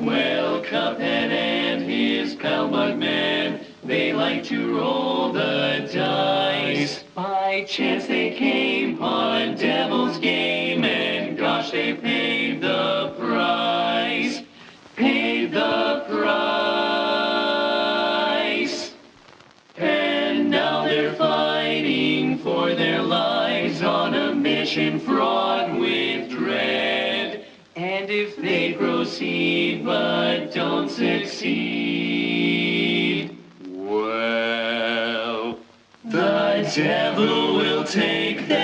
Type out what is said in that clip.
Well, Cuphead and his pal Mugman, they like to roll the dice. By chance they came on devil's game, and gosh, they paid the price. Paid the price. And now they're fighting for their lives on a mission fraught with and if they proceed but don't succeed, well, the devil will take them.